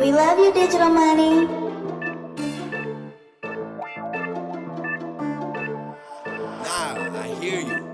We love you, digital money. Now, I hear you.